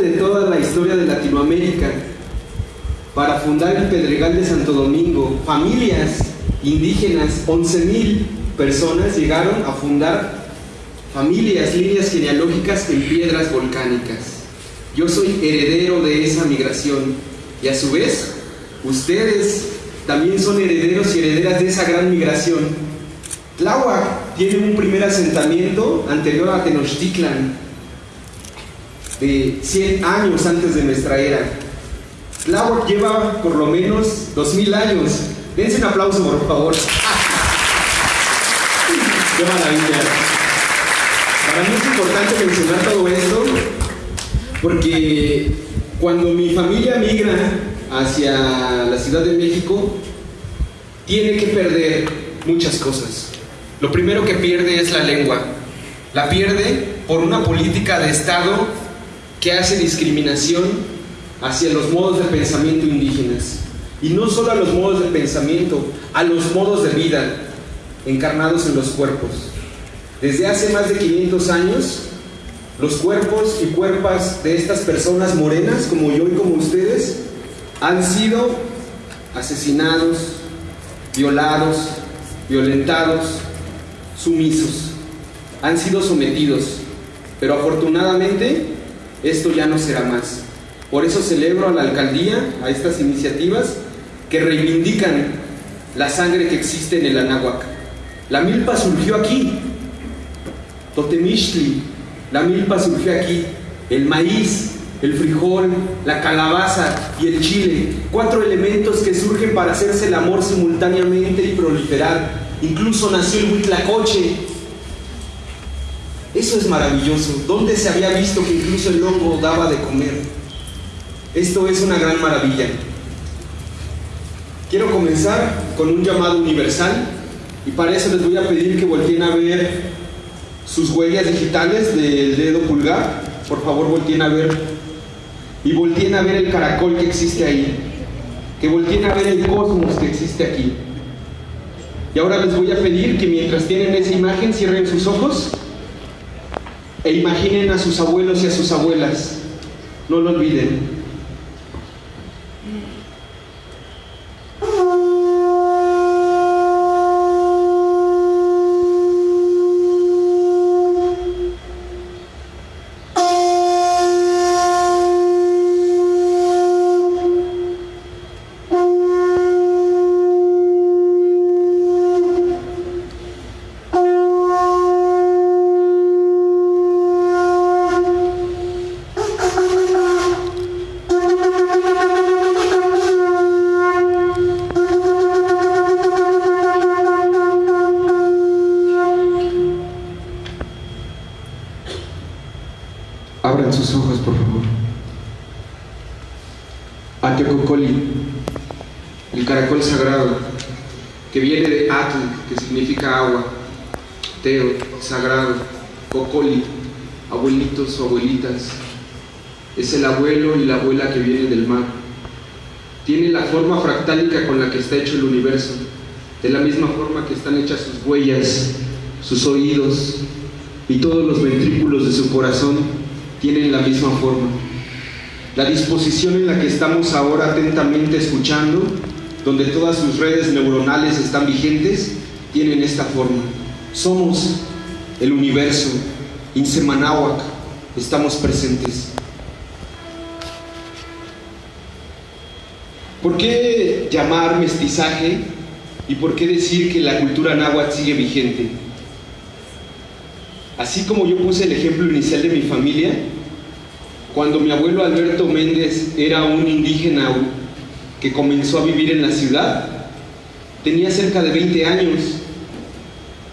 de toda la historia de Latinoamérica, para fundar el Pedregal de Santo Domingo. Familias indígenas, 11.000 personas llegaron a fundar familias, líneas genealógicas en piedras volcánicas. Yo soy heredero de esa migración y a su vez ustedes también son herederos y herederas de esa gran migración. Tláhuac tiene un primer asentamiento anterior a Tenochtitlan, de 100 años antes de nuestra era. Tláhuac lleva por lo menos 2000 años. Dense un aplauso, por favor. ¡Qué maravilla! Para mí es importante mencionar todo esto porque cuando mi familia migra hacia la Ciudad de México, tiene que perder muchas cosas. Lo primero que pierde es la lengua. La pierde por una política de Estado que hace discriminación hacia los modos de pensamiento indígenas. Y no solo a los modos de pensamiento, a los modos de vida encarnados en los cuerpos. Desde hace más de 500 años, los cuerpos y cuerpas de estas personas morenas, como yo y como ustedes, han sido asesinados, violados, violentados, sumisos. Han sido sometidos. Pero afortunadamente esto ya no será más. Por eso celebro a la alcaldía, a estas iniciativas que reivindican la sangre que existe en el Anáhuac. La milpa surgió aquí. Totemixtli, la milpa surgió aquí. El maíz, el frijol, la calabaza y el chile. Cuatro elementos que surgen para hacerse el amor simultáneamente y proliferar. Incluso nació el huitlacoche. Eso es maravilloso. ¿Dónde se había visto que incluso el lobo daba de comer? Esto es una gran maravilla. Quiero comenzar con un llamado universal y para eso les voy a pedir que volteen a ver sus huellas digitales del dedo pulgar. Por favor, volteen a ver. Y volteen a ver el caracol que existe ahí. Que volteen a ver el cosmos que existe aquí. Y ahora les voy a pedir que mientras tienen esa imagen cierren sus ojos e imaginen a sus abuelos y a sus abuelas. No lo olviden. Es el abuelo y la abuela que viene del mar. Tiene la forma fractálica con la que está hecho el universo, de la misma forma que están hechas sus huellas, sus oídos y todos los ventrículos de su corazón tienen la misma forma. La disposición en la que estamos ahora atentamente escuchando, donde todas sus redes neuronales están vigentes, tienen esta forma. Somos el universo, Insemanáhuac, estamos presentes. ¿Por qué llamar mestizaje y por qué decir que la cultura náhuatl sigue vigente? Así como yo puse el ejemplo inicial de mi familia, cuando mi abuelo Alberto Méndez era un indígena que comenzó a vivir en la ciudad, tenía cerca de 20 años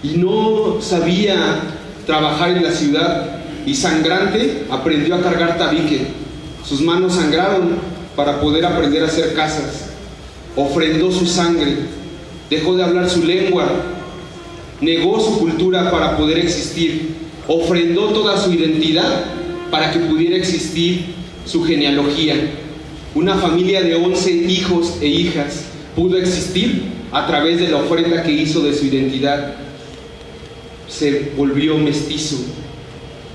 y no sabía trabajar en la ciudad y sangrante aprendió a cargar tabique. Sus manos sangraron para poder aprender a hacer casas. Ofrendó su sangre, dejó de hablar su lengua, negó su cultura para poder existir, ofrendó toda su identidad para que pudiera existir su genealogía. Una familia de 11 hijos e hijas pudo existir a través de la ofrenda que hizo de su identidad se volvió mestizo.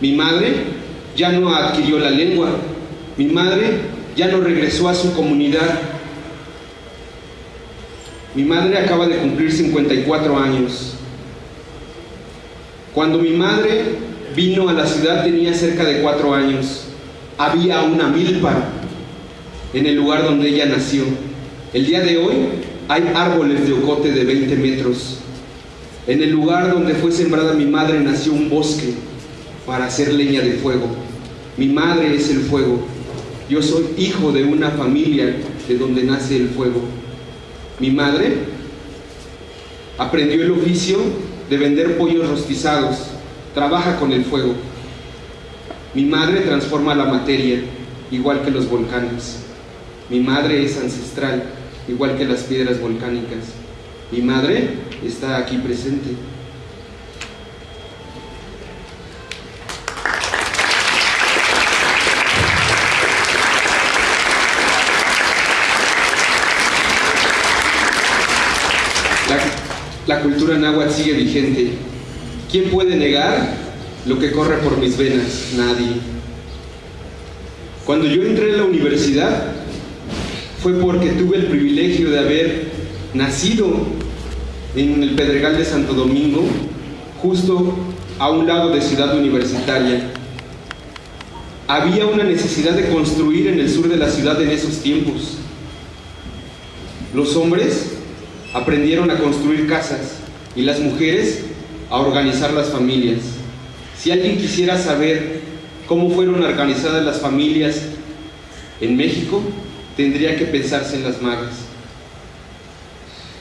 Mi madre ya no adquirió la lengua, mi madre ya no regresó a su comunidad. Mi madre acaba de cumplir 54 años. Cuando mi madre vino a la ciudad tenía cerca de cuatro años. Había una milpa en el lugar donde ella nació. El día de hoy hay árboles de ocote de 20 metros. En el lugar donde fue sembrada mi madre nació un bosque para hacer leña de fuego. Mi madre es el fuego. Yo soy hijo de una familia de donde nace el fuego. Mi madre aprendió el oficio de vender pollos rostizados. Trabaja con el fuego. Mi madre transforma la materia, igual que los volcanes. Mi madre es ancestral, igual que las piedras volcánicas. Mi madre está aquí presente. La, cultura náhuatl sigue vigente. ¿Quién puede negar lo que corre por mis venas? Nadie. Cuando yo entré en la universidad, fue porque tuve el privilegio de haber nacido en el Pedregal de Santo Domingo, justo a un lado de Ciudad Universitaria. Había una necesidad de construir en el sur de la ciudad en esos tiempos. Los hombres aprendieron a construir casas y las mujeres a organizar las familias. Si alguien quisiera saber cómo fueron organizadas las familias en México, tendría que pensarse en las magas.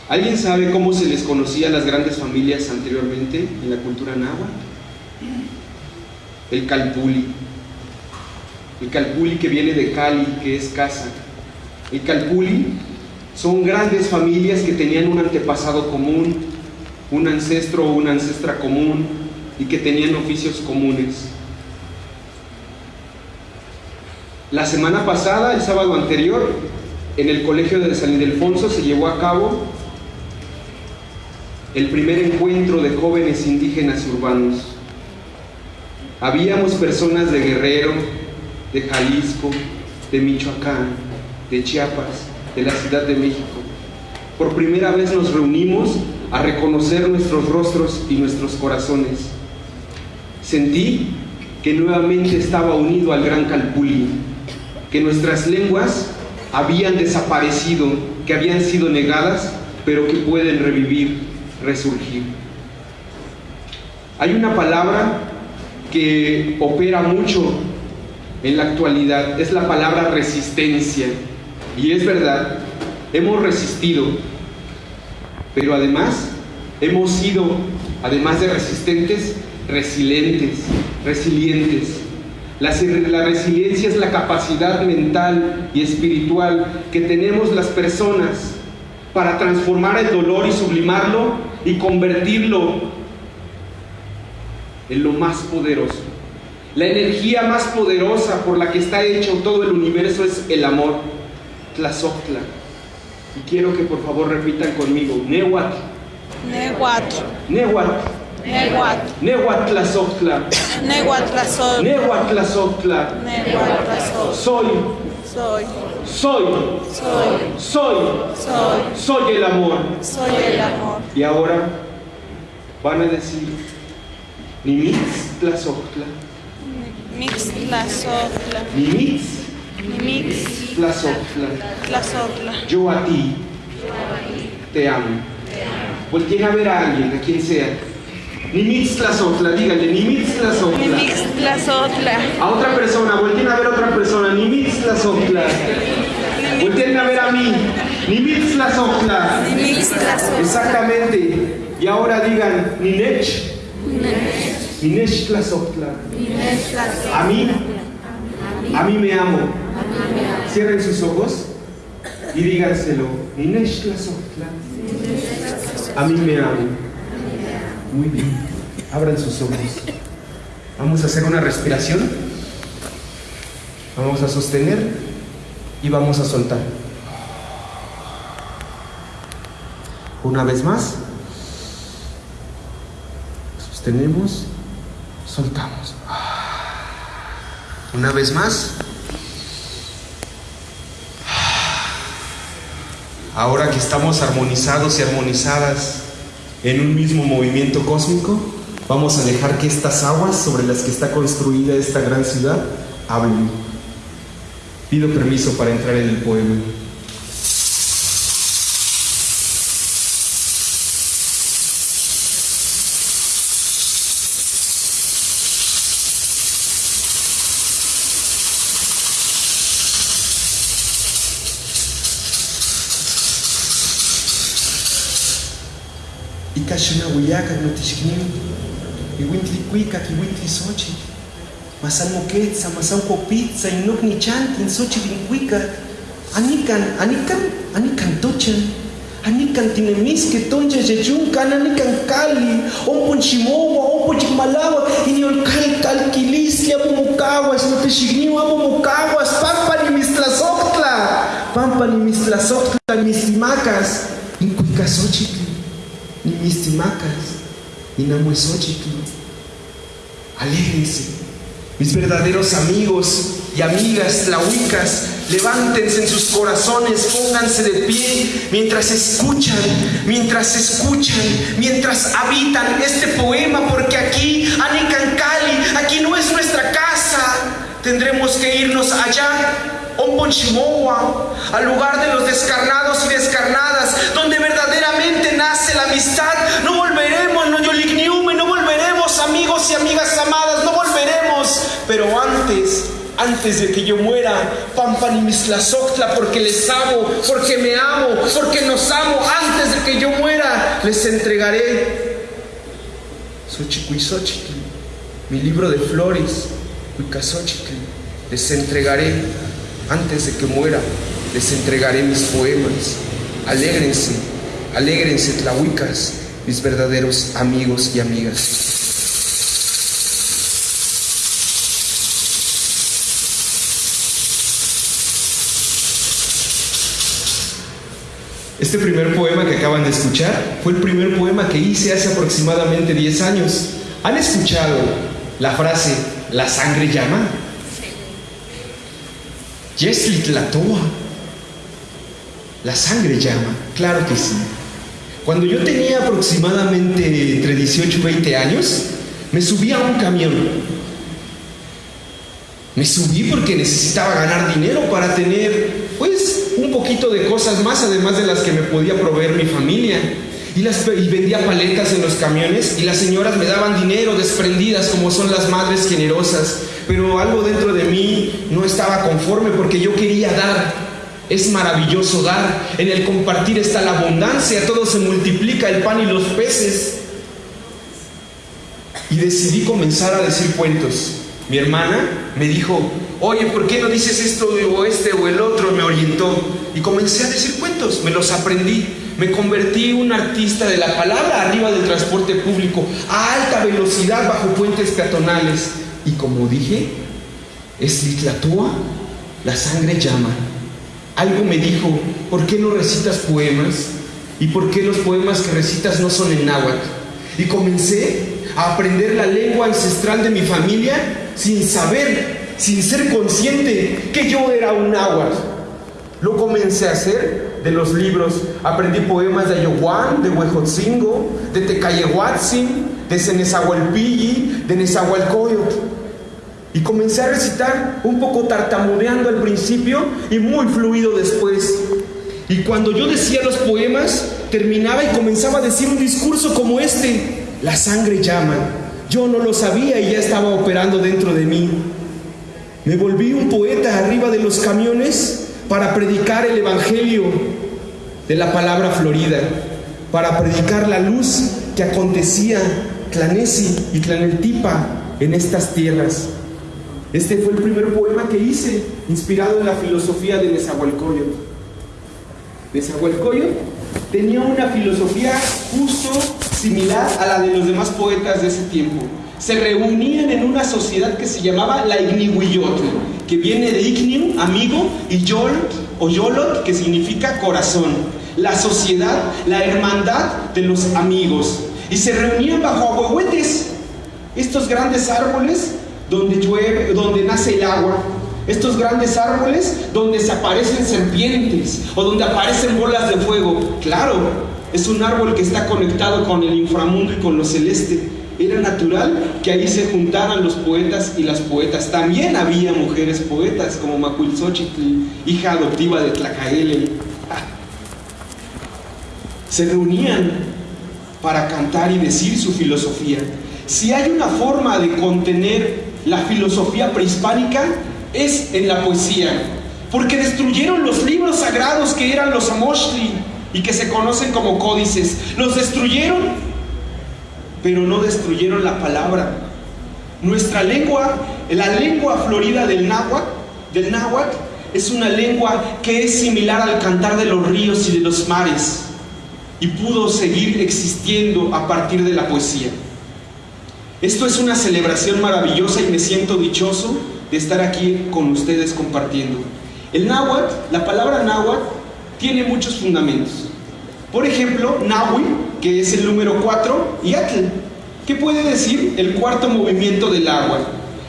¿Alguien sabe cómo se les conocía a las grandes familias anteriormente en la cultura náhuatl? El calpuli. El calpuli que viene de Cali, que es casa. El calpuli son grandes familias que tenían un antepasado común, un ancestro o una ancestra común y que tenían oficios comunes. La semana pasada, el sábado anterior, en el colegio de San Ildefonso se llevó a cabo el primer encuentro de jóvenes indígenas urbanos. Habíamos personas de Guerrero, de Jalisco, de Michoacán, de Chiapas, de la Ciudad de México. Por primera vez nos reunimos a reconocer nuestros rostros y nuestros corazones. Sentí que nuevamente estaba unido al gran Calpulli, que nuestras lenguas habían desaparecido, que habían sido negadas, pero que pueden revivir, resurgir. Hay una palabra que opera mucho en la actualidad, es la palabra resistencia. Y es verdad, hemos resistido, pero además hemos sido, además de resistentes, resilientes, resilientes. La, resiliencia es la capacidad mental y espiritual que tenemos las personas para transformar el dolor y sublimarlo y convertirlo en lo más poderoso. La energía más poderosa por la que está hecho todo el universo es el amor. Tlazoctla. Y quiero que por favor repitan conmigo. Nehuatl. Nehuatl. Nehuatl. Nehuatl. Nehuatl Tlazoctla. Nehuatl Tlazoctla. Nehuatl Tlazoctla. Nehuatl Tlazoctla. Soy. Soy. Soy. Soy. Soy. Soy. Soy el amor. Soy el amor. Y ahora van a decir Nimitz Tlazoctla. Mix Tlazoctla. Nimitz Mix Tlazoctla. Yo a ti te amo. Volteen a ver a alguien, a quien sea. Nimitz Tlazotla, díganle, Nimitz Tlazotla. Nimitz Tlazotla. A otra persona, volteen a ver a otra persona, Nimitz Tlazotla. Volteen a ver a mí, Nimitz Tlazotla. Nimitz Tlazotla. Exactamente. Y ahora digan, Ninech. Ninech Tlazotla. A mí, a mí me amo. Cierren sus ojos y díganselo. A mí me amo. Muy bien. Abran sus ojos. Vamos a hacer una respiración. Vamos a sostener y vamos a soltar. Una vez más. Sostenemos. Soltamos. Una vez más. Ahora que estamos armonizados y armonizadas en un mismo movimiento cósmico, vamos a dejar que estas aguas sobre las que está construida esta gran ciudad hablen. Pido permiso para entrar en el poema. Ikashuna huyaca no tishknim, iwintli cuicac, iwintli sochi, masan moquetza, masan copitza, inok ni chantin, sochi vincuicac, anican, anican, anican tochan, anican tinemisque, toncha yechuncan, anican cali, ompon chimowa, ompon chimalawa, iniol cal calquilis, apomocaguas, no tishknim, apomocaguas, pampa ni mislazoctla, pampa ni mislazoctla, mislimacas, incuicasochitl ni mis timacas, ni namuesóchitl. Alégrense, mis verdaderos amigos y amigas tlahuicas, levántense en sus corazones, pónganse de pie mientras escuchan, mientras escuchan, mientras habitan este poema, porque aquí, Anicancali, aquí no es nuestra casa, tendremos que irnos allá. Omponchimoa, al lugar de los descarnados y descarnadas, donde amistad. No volveremos, no yoligniume, no volveremos, amigos y amigas amadas, no volveremos. Pero antes, antes de que yo muera, Pampanimislasoctla, porque les amo, porque me amo, porque nos amo, antes de que yo muera, les entregaré Xochicuizochitl, mi libro de flores, Cuicazochitl, les entregaré antes de que muera, les entregaré mis poemas. Alégrense, alégrense, tlahuicas, mis verdaderos amigos y amigas. Este primer poema que acaban de escuchar fue el primer poema que hice hace aproximadamente 10 años. ¿Han escuchado la frase la sangre llama? Yeslitlatua. La sangre llama, claro que sí. Cuando yo tenía aproximadamente entre 18 y 20 años, me subí a un camión. Me subí porque necesitaba ganar dinero para tener, pues, un poquito de cosas más, además de las que me podía proveer mi familia. Y, y vendía paletas en los camiones y las señoras me daban dinero desprendidas como son las madres generosas. Pero algo dentro de mí no estaba conforme porque yo quería dar. Es maravilloso dar. En el compartir está la abundancia. Todo se multiplica, el pan y los peces. Y decidí comenzar a decir cuentos. Mi hermana me dijo, oye, ¿por qué no dices esto o este o el otro? Me orientó. Y comencé a decir cuentos. Me los aprendí. Me convertí en un artista de la palabra arriba del transporte público, a alta velocidad bajo puentes peatonales. Y como dije, es litlatúa, la sangre llama. Algo me dijo, ¿por qué no recitas poemas? ¿Y por qué los poemas que recitas no son en náhuatl? Y comencé a aprender la lengua ancestral de mi familia sin saber, sin ser consciente que yo era un náhuatl. Lo comencé a hacer de los libros. Aprendí poemas de Ayohuán, de Huejotzingo, de Tecayehuatzin, de Cenezahualpilli, de Nezahualcoyotl. Y comencé a recitar un poco tartamudeando al principio y muy fluido después. Y cuando yo decía los poemas, terminaba y comenzaba a decir un discurso como este. La sangre llama. Yo no lo sabía y ya estaba operando dentro de mí. Me volví un poeta arriba de los camiones para predicar el Evangelio de la palabra florida, para predicar la luz que acontecía Clanesi y Claneltipa en estas tierras. Este fue el primer poema que hice, inspirado en la filosofía de Nezahualcóyotl. Nezahualcóyotl tenía una filosofía justo similar a la de los demás poetas de ese tiempo. Se reunían en una sociedad que se llamaba la Ignihuiyotl, que viene de Igniu, amigo, y Yol o Yolot, que significa corazón. La sociedad, la hermandad de los amigos. Y se reunían bajo ahuehuetes, estos grandes árboles donde llueve, donde nace el agua. Estos grandes árboles donde se aparecen serpientes o donde aparecen bolas de fuego. Claro, es un árbol que está conectado con el inframundo y con lo celeste. Era natural que ahí se juntaran los poetas y las poetas. También había mujeres poetas como Macuilxochitl, hija adoptiva de Tlacaele. Se reunían para cantar y decir su filosofía. Si hay una forma de contener la filosofía prehispánica, es en la poesía. Porque destruyeron los libros sagrados que eran los Amoshli y que se conocen como códices. Los destruyeron, pero no destruyeron la palabra. Nuestra lengua, la lengua florida del náhuatl, del náhuatl, es una lengua que es similar al cantar de los ríos y de los mares y pudo seguir existiendo a partir de la poesía. Esto es una celebración maravillosa y me siento dichoso de estar aquí con ustedes compartiendo. El náhuatl, la palabra náhuatl, tiene muchos fundamentos. Por ejemplo, nahui, que es el número 4, y atl, que puede decir el cuarto movimiento del agua.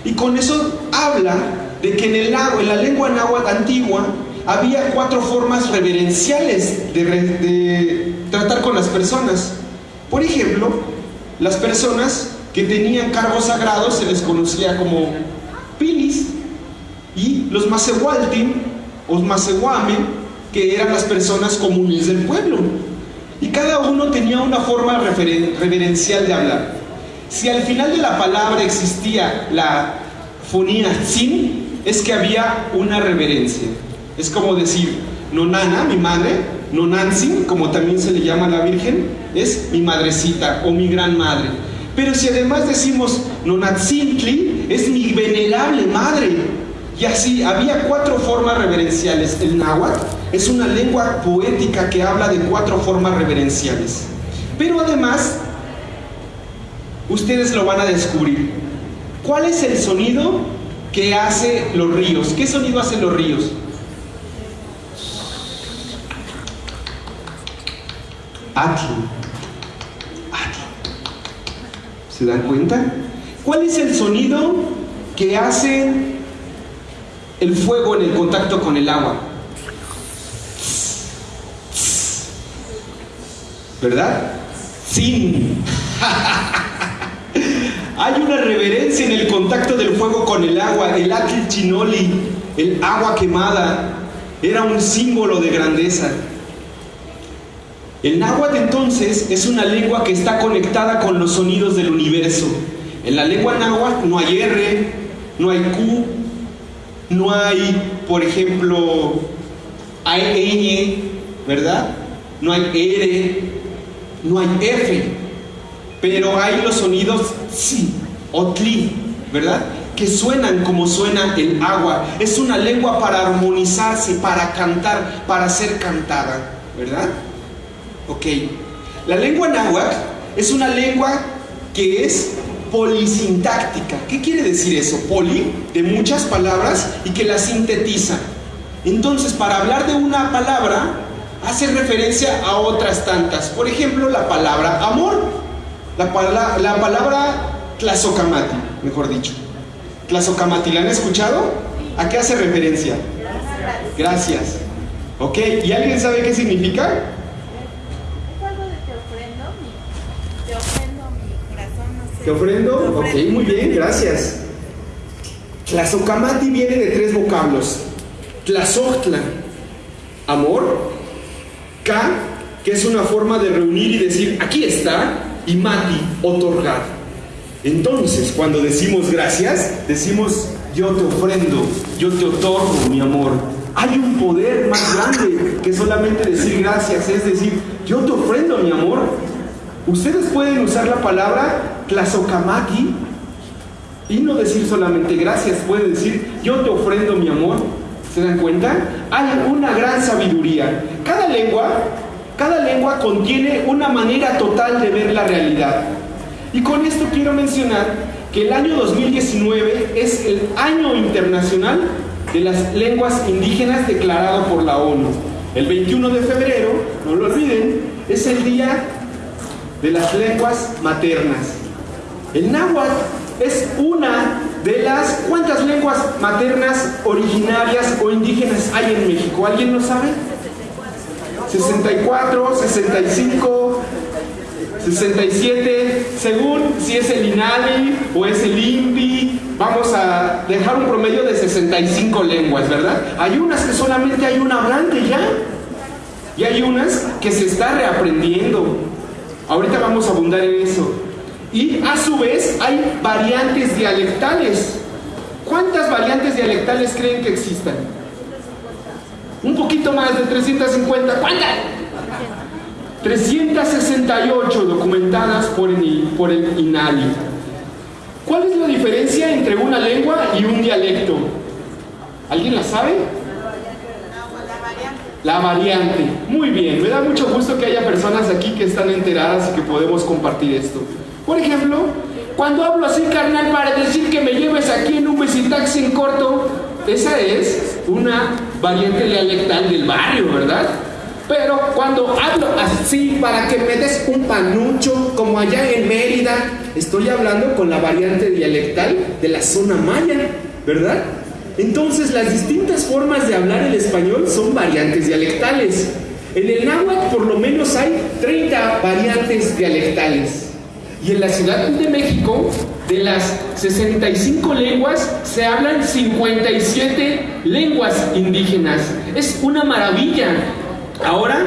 Y con eso habla de que en, el, en la lengua náhuatl antigua había cuatro formas reverenciales de, de tratar con las personas. Por ejemplo, las personas que tenían cargos sagrados se les conocía como pilis y los macehualtin o macehuame que eran las personas comunes del pueblo. Y cada uno tenía una forma reverencial de hablar. Si al final de la palabra existía la fonía sin, es que había una reverencia. Es como decir, nonana, mi madre, nonansin, como también se le llama a la Virgen, es mi madrecita o mi gran madre. Pero si además decimos Nonatzintli, es mi venerable madre. Y así había cuatro formas reverenciales. El náhuatl es una lengua poética que habla de cuatro formas reverenciales. Pero además, ustedes lo van a descubrir. ¿Cuál es el sonido que hace los ríos? ¿Qué sonido hacen los ríos? Atl. ¿Se dan cuenta? ¿Cuál es el sonido que hace el fuego en el contacto con el agua? ¿Verdad? Sin. Hay una reverencia en el contacto del fuego con el agua. El atl chinoli, el agua quemada, era un símbolo de grandeza. El náhuatl entonces es una lengua que está conectada con los sonidos del universo. En la lengua náhuatl no hay R, no hay Q, no hay, por ejemplo, hay ñ, ¿verdad? No hay R, no hay F, pero hay los sonidos si o tli, ¿verdad? Que suenan como suena el agua. Es una lengua para armonizarse, para cantar, para ser cantada, ¿verdad? Ok. La lengua náhuatl es una lengua que es polisintáctica. ¿Qué quiere decir eso? Poli, de muchas palabras y que las sintetiza. Entonces, para hablar de una palabra, hace referencia a otras tantas. Por ejemplo, la palabra amor. La, la palabra tlazocamati, mejor dicho. Tlazocamati, ¿la han escuchado? ¿A qué hace referencia? Gracias. Ok, ¿y alguien sabe qué significa? ¿Te ofrendo? Ok, muy bien, gracias. Tlazocamati viene de tres vocablos. Tlazoctla, amor. K, que es una forma de reunir y decir, aquí está. Y mati, otorgar. Entonces, cuando decimos gracias, decimos, yo te ofrendo, yo te otorgo mi amor. Hay un poder más grande que solamente decir gracias, es decir, yo te ofrendo mi amor. Ustedes pueden usar la palabra Tlazocamaki y no decir solamente gracias, puede decir yo te ofrendo mi amor. ¿Se dan cuenta? Hay una gran sabiduría. Cada lengua, cada lengua contiene una manera total de ver la realidad. Y con esto quiero mencionar que el año 2019 es el año internacional de las lenguas indígenas declarado por la ONU. El 21 de febrero, no lo olviden, es el día de las lenguas maternas. El náhuatl es una de las cuántas lenguas maternas originarias o indígenas hay en México. ¿Alguien lo sabe? 64, 65, 67, según si es el INALI o es el INVI, vamos a dejar un promedio de 65 lenguas, ¿verdad? Hay unas que solamente hay un hablante ya, y hay unas que se está reaprendiendo. Ahorita vamos a abundar en eso. Y a su vez hay variantes dialectales. ¿Cuántas variantes dialectales creen que existan? Un poquito más de 350. ¿Cuántas? 368 documentadas por el, INALI. ¿Cuál es la diferencia entre una lengua y un dialecto? ¿Alguien la sabe? La variante. Muy bien, me da mucho gusto que haya personas aquí que están enteradas y que podemos compartir esto. Por ejemplo, cuando hablo así, carnal, para decir que me lleves aquí en un taxi en corto, esa es una variante dialectal del barrio, ¿verdad? Pero cuando hablo así para que me des un panucho, como allá en Mérida, estoy hablando con la variante dialectal de la zona maya, ¿verdad? Entonces las distintas formas de hablar el español son variantes dialectales. En el náhuatl por lo menos hay 30 variantes dialectales. Y en la Ciudad de México, de las 65 lenguas, se hablan 57 lenguas indígenas. Es una maravilla. Ahora,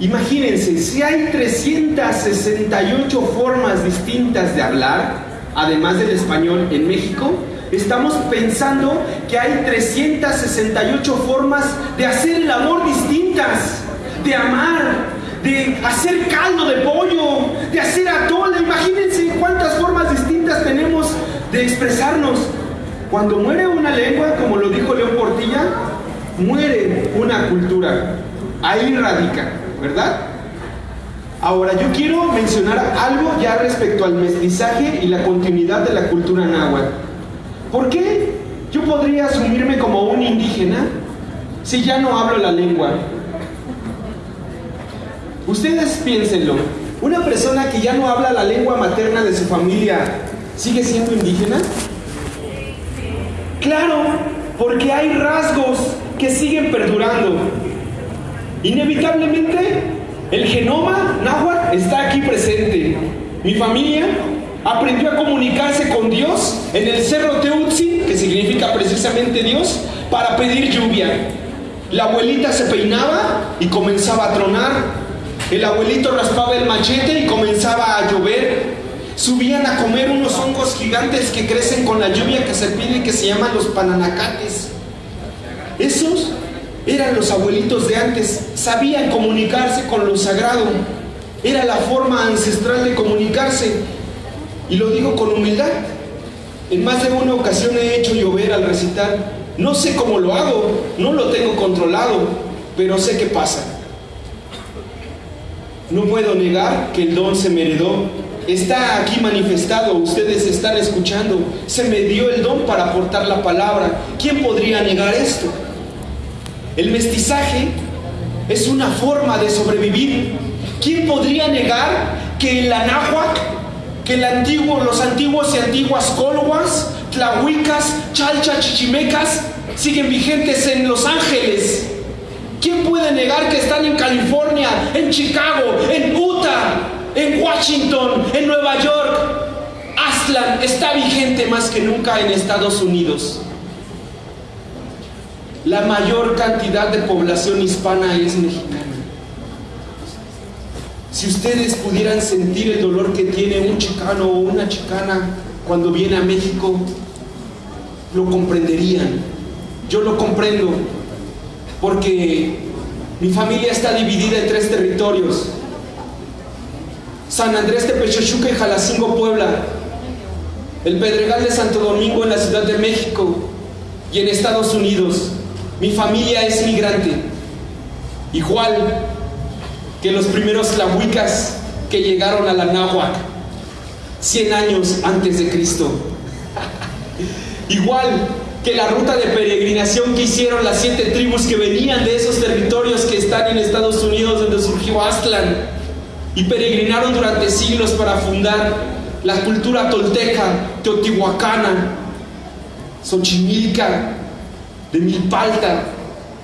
imagínense, si hay 368 formas distintas de hablar, además del español en México, Estamos pensando que hay 368 formas de hacer el amor distintas, de amar, de hacer caldo de pollo, de hacer atole. Imagínense cuántas formas distintas tenemos de expresarnos. Cuando muere una lengua, como lo dijo León Portilla, muere una cultura. Ahí radica, ¿verdad? Ahora, yo quiero mencionar algo ya respecto al mestizaje y la continuidad de la cultura náhuatl. ¿Por qué yo podría asumirme como un indígena si ya no hablo la lengua? Ustedes piénsenlo. ¿Una persona que ya no habla la lengua materna de su familia sigue siendo indígena? Claro, porque hay rasgos que siguen perdurando. Inevitablemente, el genoma náhuatl está aquí presente. Mi familia aprendió a comunicarse con Dios en el cerro Teutzi, que significa precisamente Dios, para pedir lluvia. La abuelita se peinaba y comenzaba a tronar. El abuelito raspaba el machete y comenzaba a llover. Subían a comer unos hongos gigantes que crecen con la lluvia que se pide que se llaman los pananacates. Esos eran los abuelitos de antes, sabían comunicarse con lo sagrado. Era la forma ancestral de comunicarse. Y lo digo con humildad. En más de una ocasión he hecho llover al recitar. No sé cómo lo hago, no lo tengo controlado, pero sé qué pasa. No puedo negar que el don se me heredó. Está aquí manifestado, ustedes están escuchando. Se me dio el don para aportar la palabra. ¿Quién podría negar esto? El mestizaje es una forma de sobrevivir. ¿Quién podría negar que el anáhuac que el antiguo, los antiguos y antiguas colhuas, tlahuicas, chalcha, chichimecas siguen vigentes en Los Ángeles. ¿Quién puede negar que están en California, en Chicago, en Utah, en Washington, en Nueva York? Aslan está vigente más que nunca en Estados Unidos. La mayor cantidad de población hispana es mexicana. Si ustedes pudieran sentir el dolor que tiene un chicano o una chicana cuando viene a México, lo comprenderían. Yo lo comprendo porque mi familia está dividida en tres territorios. San Andrés de Pechochuca y Jalacingo, Puebla. El Pedregal de Santo Domingo en la Ciudad de México y en Estados Unidos. Mi familia es migrante. Igual que los primeros tlahuicas que llegaron a la náhuac 100 años antes de Cristo. Igual que la ruta de peregrinación que hicieron las siete tribus que venían de esos territorios que están en Estados Unidos donde surgió Aztlán y peregrinaron durante siglos para fundar la cultura tolteca, teotihuacana, Xochimilca, de Milpalta.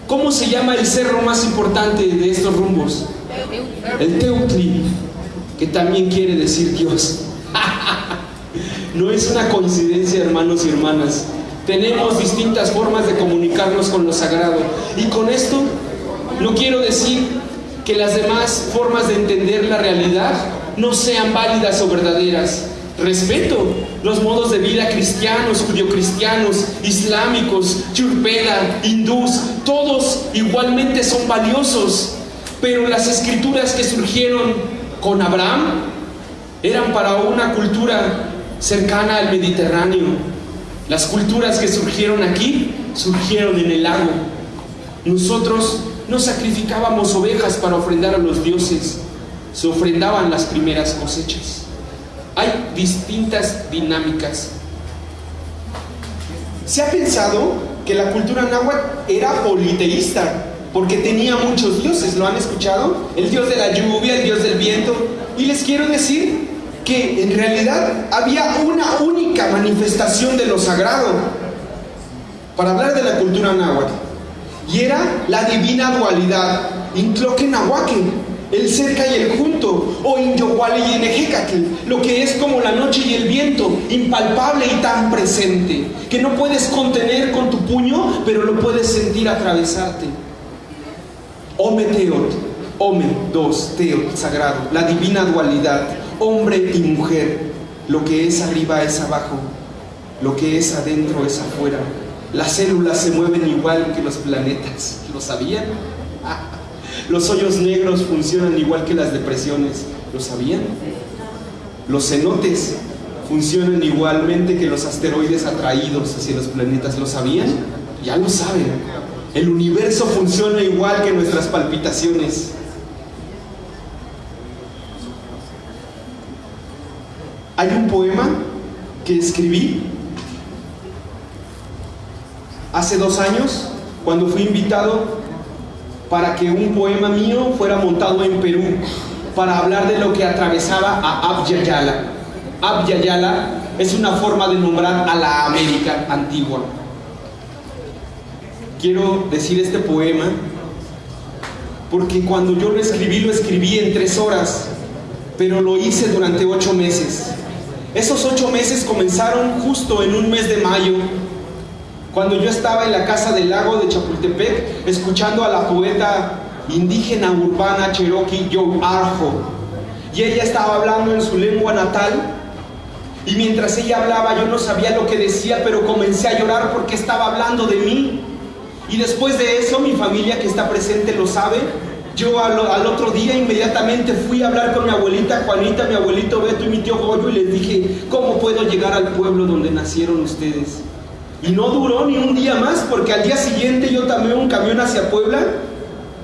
¿Cómo se llama el cerro más importante de estos rumbos? El Teutli, que también quiere decir Dios. No es una coincidencia, hermanos y hermanas. Tenemos distintas formas de comunicarnos con lo sagrado. Y con esto no quiero decir que las demás formas de entender la realidad no sean válidas o verdaderas. Respeto los modos de vida cristianos, judio-cristianos, islámicos, churpeda, hindús, todos igualmente son valiosos. Pero las escrituras que surgieron con Abraham eran para una cultura cercana al Mediterráneo. Las culturas que surgieron aquí surgieron en el lago. Nosotros no sacrificábamos ovejas para ofrendar a los dioses, se ofrendaban las primeras cosechas. Hay distintas dinámicas. Se ha pensado que la cultura náhuatl era politeísta, porque tenía muchos dioses, ¿lo han escuchado? El dios de la lluvia, el dios del viento. Y les quiero decir que en realidad había una única manifestación de lo sagrado para hablar de la cultura náhuatl. Y era la divina dualidad, Intloque Nahuaque, el cerca y el junto, o Inyohuali y Enejecatl, lo que es como la noche y el viento, impalpable y tan presente, que no puedes contener con tu puño, pero lo puedes sentir atravesarte. Ome Teot, Ome, dos, Teot, sagrado, la divina dualidad, hombre y mujer, lo que es arriba es abajo, lo que es adentro es afuera. Las células se mueven igual que los planetas, ¿lo sabían? Los hoyos negros funcionan igual que las depresiones, ¿lo sabían? Los cenotes funcionan igualmente que los asteroides atraídos hacia los planetas, ¿lo sabían? Ya lo saben. El universo funciona igual que nuestras palpitaciones. Hay un poema que escribí hace dos años cuando fui invitado para que un poema mío fuera montado en Perú para hablar de lo que atravesaba a Abya Yala. es una forma de nombrar a la América antigua. Quiero decir este poema porque cuando yo lo escribí, lo escribí en tres horas, pero lo hice durante ocho meses. Esos ocho meses comenzaron justo en un mes de mayo, cuando yo estaba en la casa del lago de Chapultepec, escuchando a la poeta indígena urbana cherokee Joe Arjo. Y ella estaba hablando en su lengua natal. Y mientras ella hablaba yo no sabía lo que decía, pero comencé a llorar porque estaba hablando de mí. Y después de eso, mi familia que está presente lo sabe, yo al, otro día inmediatamente fui a hablar con mi abuelita Juanita, mi abuelito Beto y mi tío Goyo y les dije, ¿cómo puedo llegar al pueblo donde nacieron ustedes? Y no duró ni un día más porque al día siguiente yo tomé un camión hacia Puebla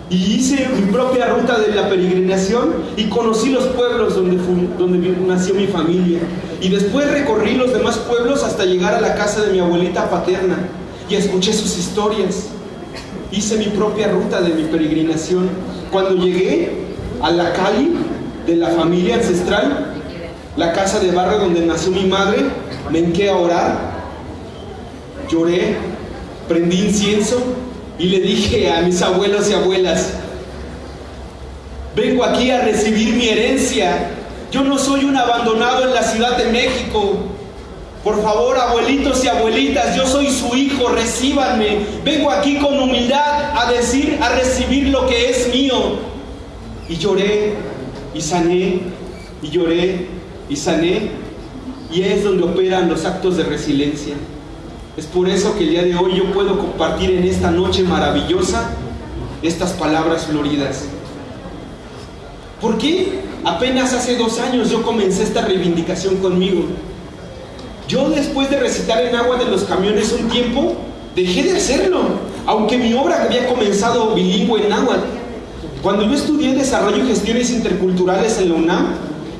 y hice mi propia ruta de la peregrinación y conocí los pueblos donde, donde nació mi familia. Y después recorrí los demás pueblos hasta llegar a la casa de mi abuelita paterna y escuché sus historias. Hice mi propia ruta de mi peregrinación cuando llegué a la Cali de la familia ancestral, la casa de barrio donde nació mi madre, me enqué a orar, lloré, prendí incienso y le dije a mis abuelos y abuelas, vengo aquí a recibir mi herencia, yo no soy un abandonado en la Ciudad de México, por favor, abuelitos y abuelitas, yo soy su hijo, recíbanme. Vengo aquí con humildad a decir, a recibir lo que es mío. Y lloré y sané, y lloré y sané. Y es donde operan los actos de resiliencia. Es por eso que el día de hoy yo puedo compartir en esta noche maravillosa estas palabras floridas. ¿Por qué? Apenas hace dos años yo comencé esta reivindicación conmigo. Yo después de recitar en agua de los camiones un tiempo, dejé de hacerlo, aunque mi obra había comenzado bilingüe en náhuatl. Cuando yo estudié Desarrollo y Gestiones Interculturales en la UNAM,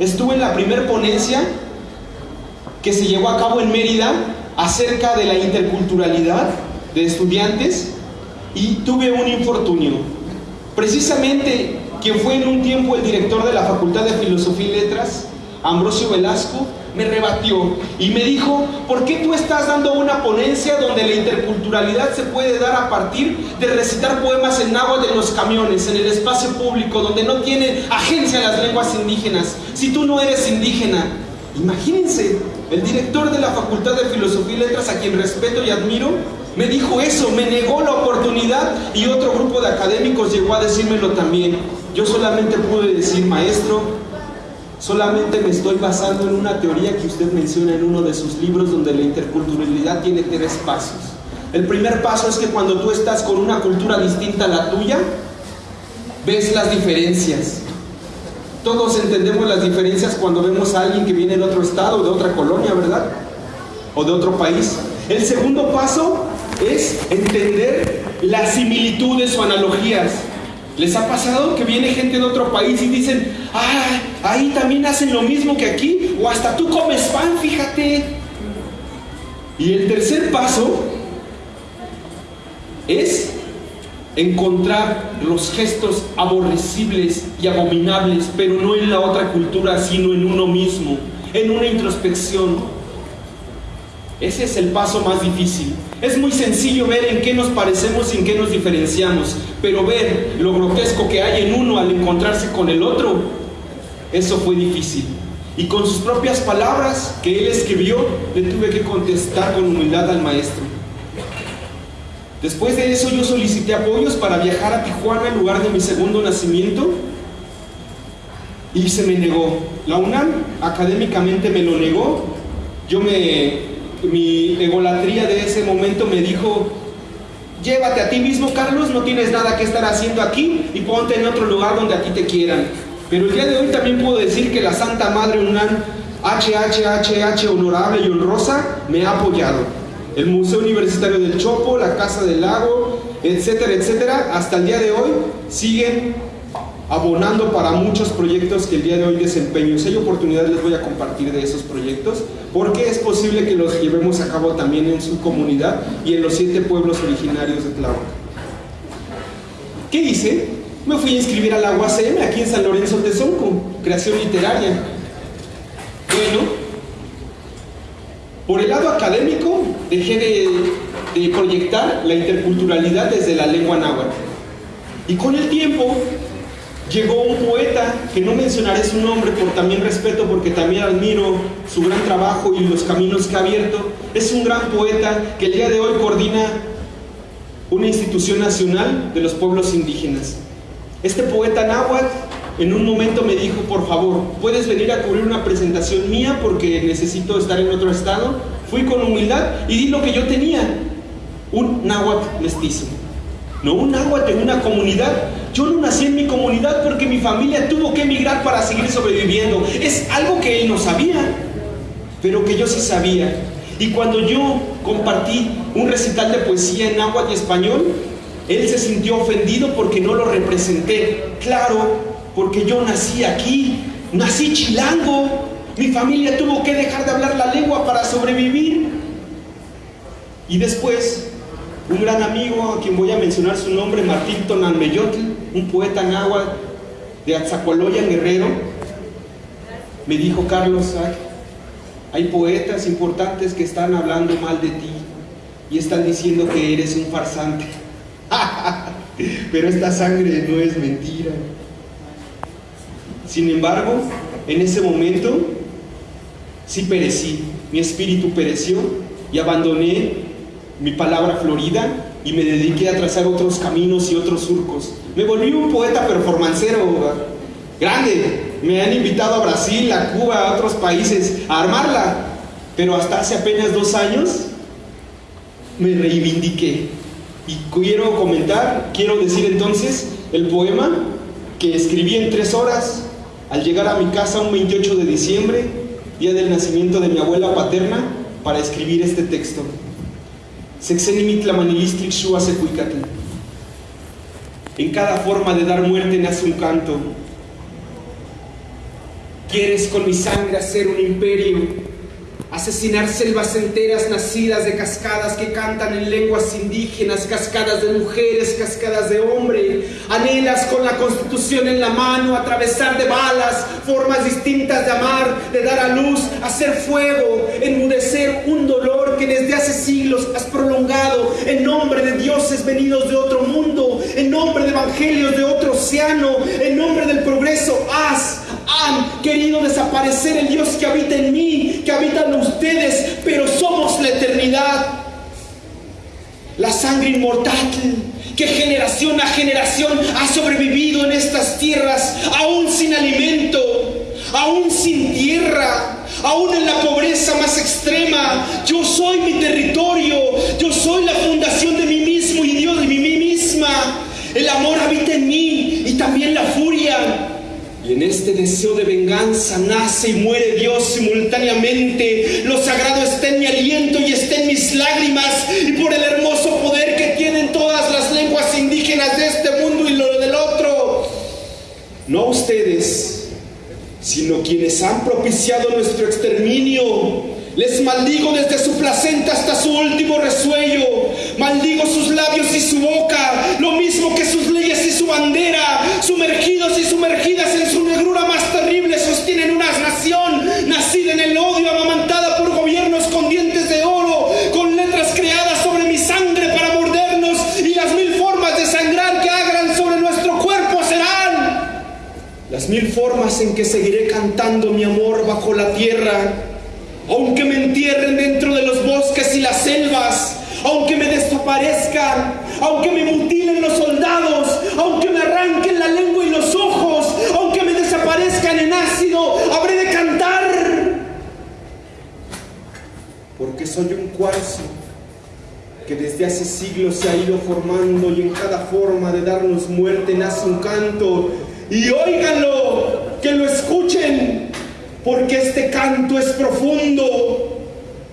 estuve en la primera ponencia que se llevó a cabo en Mérida acerca de la interculturalidad de estudiantes y tuve un infortunio. Precisamente quien fue en un tiempo el director de la Facultad de Filosofía y Letras, Ambrosio Velasco, me rebatió y me dijo, ¿por qué tú estás dando una ponencia donde la interculturalidad se puede dar a partir de recitar poemas en náhuatl de los camiones, en el espacio público, donde no tienen agencia las lenguas indígenas? Si tú no eres indígena, imagínense, el director de la Facultad de Filosofía y Letras, a quien respeto y admiro, me dijo eso, me negó la oportunidad y otro grupo de académicos llegó a decírmelo también. Yo solamente pude decir, maestro, solamente me estoy basando en una teoría que usted menciona en uno de sus libros donde la interculturalidad tiene tres pasos. El primer paso es que cuando tú estás con una cultura distinta a la tuya, ves las diferencias. Todos entendemos las diferencias cuando vemos a alguien que viene de otro estado, de otra colonia, ¿verdad? O de otro país. El segundo paso es entender las similitudes o analogías. ¿Les ha pasado que viene gente de otro país y dicen, ah, ahí también hacen lo mismo que aquí? O hasta tú comes pan, fíjate. Y el tercer paso es encontrar los gestos aborrecibles y abominables, pero no en la otra cultura, sino en uno mismo, en una introspección. Ese es el paso más difícil. Es muy sencillo ver en qué nos parecemos y en qué nos diferenciamos, pero ver lo grotesco que hay en uno al encontrarse con el otro, eso fue difícil. Y con sus propias palabras que él escribió, le tuve que contestar con humildad al maestro. Después de eso yo solicité apoyos para viajar a Tijuana, en lugar de mi segundo nacimiento, y se me negó. La UNAM académicamente me lo negó. Yo me mi egolatría de ese momento me dijo, llévate a ti mismo, Carlos, no tienes nada que estar haciendo aquí y ponte en otro lugar donde a ti te quieran. Pero el día de hoy también puedo decir que la Santa Madre UNAM, HHHH honorable y honrosa, me ha apoyado. El Museo Universitario del Chopo, la Casa del Lago, etcétera, etcétera, hasta el día de hoy siguen abonando para muchos proyectos que el día de hoy desempeño. Si hay oportunidad les voy a compartir de esos proyectos, porque es posible que los llevemos a cabo también en su comunidad y en los siete pueblos originarios de Tláhuac. ¿Qué hice? Me fui a inscribir a la UACM aquí en San Lorenzo Tezonco, creación literaria. Bueno, por el lado académico dejé de, de proyectar la interculturalidad desde la lengua náhuatl. Y con el tiempo llegó un poeta, que no mencionaré su nombre por también respeto, porque también admiro su gran trabajo y los caminos que ha abierto. Es un gran poeta que el día de hoy coordina una institución nacional de los pueblos indígenas. Este poeta náhuatl en un momento me dijo, por favor, ¿puedes venir a cubrir una presentación mía porque necesito estar en otro estado? Fui con humildad y di lo que yo tenía, un náhuatl mestizo. No un náhuatl en una comunidad, yo no nací en mi comunidad porque mi familia tuvo que emigrar para seguir sobreviviendo. Es algo que él no sabía, pero que yo sí sabía. Y cuando yo compartí un recital de poesía en náhuatl y español, él se sintió ofendido porque no lo representé. Claro, porque yo nací aquí, nací chilango. Mi familia tuvo que dejar de hablar la lengua para sobrevivir. Y después, un gran amigo a quien voy a mencionar su nombre, Martín Tonanmeyotl, un poeta náhuatl de Atzacualoyan Guerrero, me dijo, Carlos, hay poetas importantes que están hablando mal de ti y están diciendo que eres un farsante. Pero esta sangre no es mentira. Sin embargo, en ese momento sí perecí, mi espíritu pereció y abandoné mi palabra florida y me dediqué a trazar otros caminos y otros surcos. Me volví un poeta performancero grande. Me han invitado a Brasil, a Cuba, a otros países a armarla. Pero hasta hace apenas dos años me reivindiqué. Y quiero comentar, quiero decir entonces el poema que escribí en tres horas al llegar a mi casa un 28 de diciembre, día del nacimiento de mi abuela paterna, para escribir este texto. En cada forma de dar muerte nace un canto. Quieres con mi sangre hacer un imperio. asesinar selvas enteras nacidas de cascadas que cantan en lenguas indígenas, cascadas de mujeres, cascadas de hombre. Anhelas con la constitución en la mano, atravesar de balas, formas distintas de amar, de dar a luz, hacer fuego, enmudecer un dolor que desde hace siglos has prolongado en nombre de dioses venidos de otro mundo, en nombre de evangelios de otro océano, en nombre del progreso. Has han querido desaparecer el Dios que habita en mí, que habita en ustedes, pero somos la eternidad. La sangre inmortal que generación a generación ha sobrevivido en estas tierras, aún sin alimento, aún sin tierra, aún en la pobreza más extrema. Yo soy mi territorio, yo soy la fundación de mí mismo y Dios de mí misma. El amor habita en mí y también la furia. Y en este deseo de venganza nace y muere Dios simultáneamente. Lo sagrado está en mi aliento y está en mis lágrimas. Y por el hermoso poder que tienen todas las lenguas indígenas de este mundo y lo del otro. No ustedes, sino quienes han propiciado nuestro exterminio. Les maldigo desde su placenta hasta su último resuello. Maldigo sus labios y su boca, lo mismo que sus leyes y su bandera. Sumergidos y sumergidas en su negrura mil formas en que seguiré cantando mi amor bajo la tierra aunque me entierren dentro de los bosques y las selvas, aunque me desaparezcan, aunque me mutilen los soldados, aunque me arranquen la lengua y los ojos, aunque me desaparezcan en ácido, habré de cantar. Porque soy un cuarzo que desde hace siglos se ha ido formando y en cada forma de darnos muerte nace un canto. Y óiganlo, que lo escuchen, porque este canto es profundo.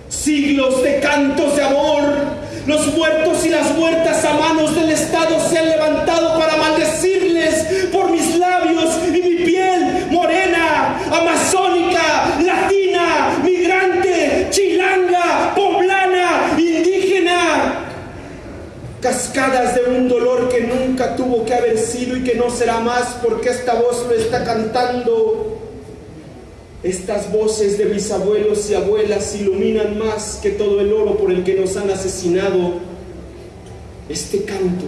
Siglos de cantos de amor. Los muertos y las muertas a manos del Estado se han levantado para maldecirles por mis labios y mi piel morena, amazónica, latina, migrante, chilanga, poblana, indígena. Cascadas de un dolor nunca tuvo que haber sido y que no será más porque esta voz lo está cantando. Estas voces de mis abuelos y abuelas iluminan más que todo el oro por el que nos han asesinado. Este canto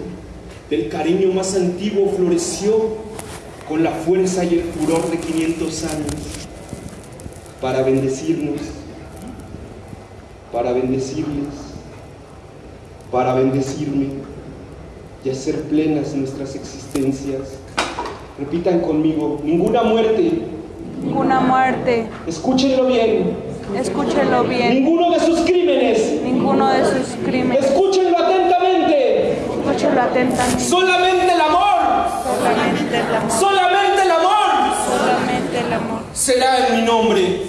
del cariño más antiguo floreció con la fuerza y el furor de 500 años para bendecirnos, para bendecirles, para bendecirme y hacer plenas nuestras existencias. Repitan conmigo, ninguna muerte Ninguna muerte. Escúchenlo bien. Escúchenlo bien. Ninguno de sus crímenes. Ninguno de sus crímenes. Escúchenlo atentamente. Escúchenlo atentamente. Solamente el amor. Solamente el amor. Solamente el amor. Solamente el amor. Será en mi nombre.